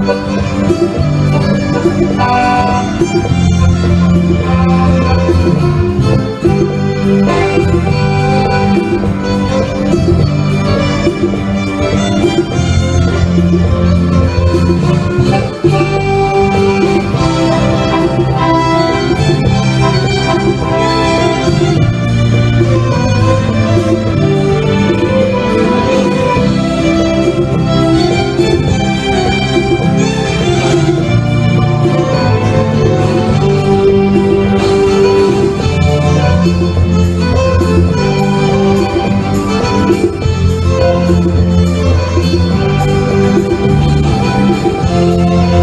Thank you.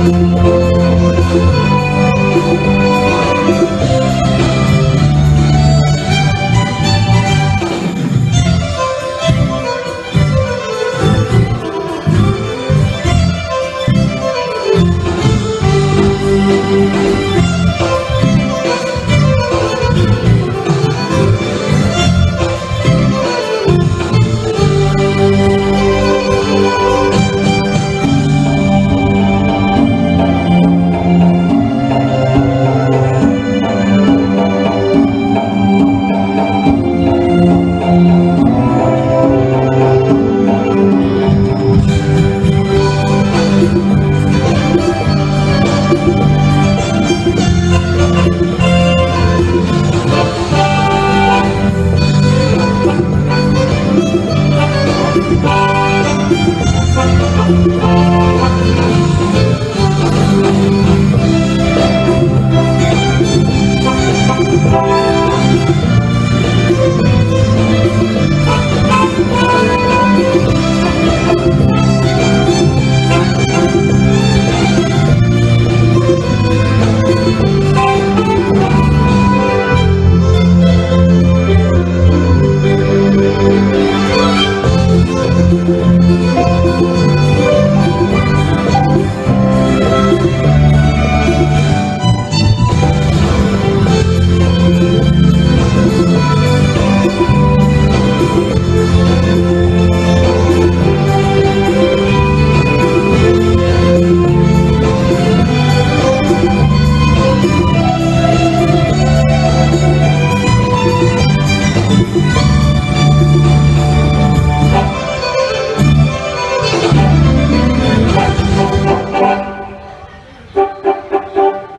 Música you.